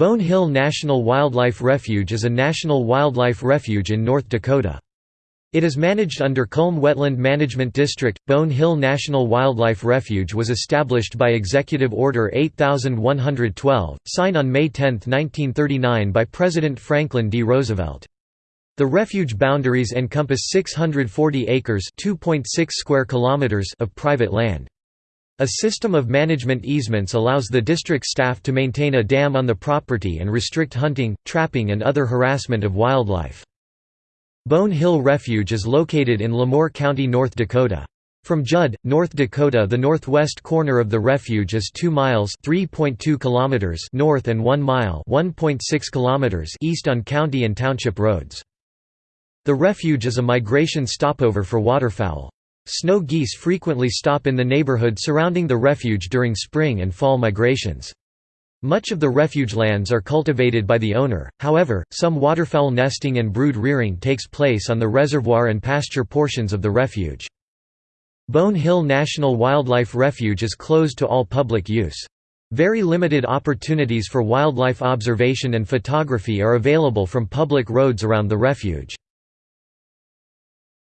Bone Hill National Wildlife Refuge is a national wildlife refuge in North Dakota. It is managed under Kulm Wetland Management District. Bone Hill National Wildlife Refuge was established by Executive Order 8112, signed on May 10, 1939 by President Franklin D. Roosevelt. The refuge boundaries encompass 640 acres (2.6 square kilometers) of private land. A system of management easements allows the district staff to maintain a dam on the property and restrict hunting, trapping and other harassment of wildlife. Bone Hill Refuge is located in LaMoure County, North Dakota. From Jud, North Dakota the northwest corner of the refuge is 2 miles kilometers north and 1 mile kilometers east on county and township roads. The refuge is a migration stopover for waterfowl. Snow geese frequently stop in the neighborhood surrounding the refuge during spring and fall migrations. Much of the refuge lands are cultivated by the owner, however, some waterfowl nesting and brood rearing takes place on the reservoir and pasture portions of the refuge. Bone Hill National Wildlife Refuge is closed to all public use. Very limited opportunities for wildlife observation and photography are available from public roads around the refuge.